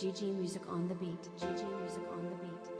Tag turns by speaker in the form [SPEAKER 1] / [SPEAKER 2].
[SPEAKER 1] GG Music on the beat. GG Music on the beat.